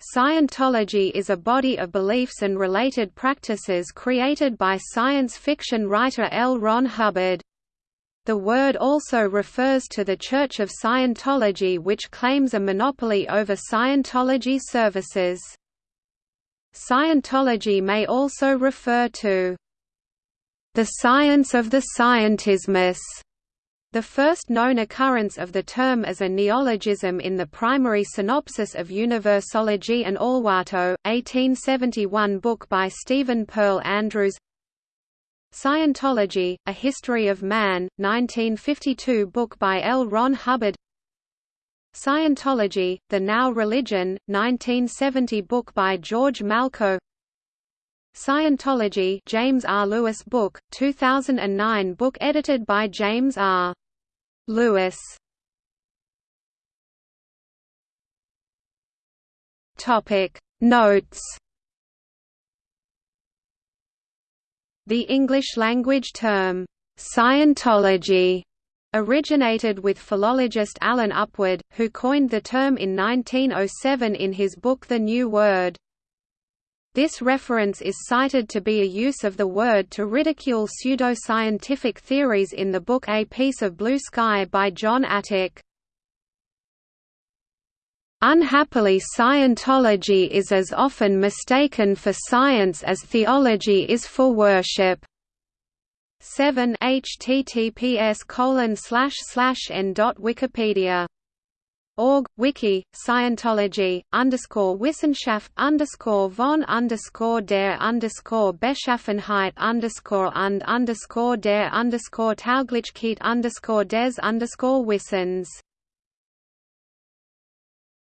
Scientology is a body of beliefs and related practices created by science fiction writer L. Ron Hubbard. The word also refers to the Church of Scientology which claims a monopoly over Scientology services. Scientology may also refer to the science of the scientismus, the first known occurrence of the term as a neologism in the primary synopsis of Universology and Alwato, 1871 book by Stephen Pearl Andrews Scientology, A History of Man, 1952 book by L. Ron Hubbard Scientology, The Now Religion, 1970 book by George Malko Scientology James R. Lewis book, 2009 book edited by James R. Lewis. Topic. Notes. The English-language term, Scientology, originated with philologist Allen Upward, who coined the term in 1907 in his book The New Word. This reference is cited to be a use of the word to ridicule pseudoscientific theories in the book A Piece of Blue Sky by Jon Atack. Unhappily Scientology is as often mistaken for science as theology is for worship. 7 https colon slash slash n dot wikipedia org wiki Scientology underscore Wissenschaft underscore von underscore der underscore Beschaffenheit underscore und underscore der underscore Tauglichkeit underscore des underscore Wissens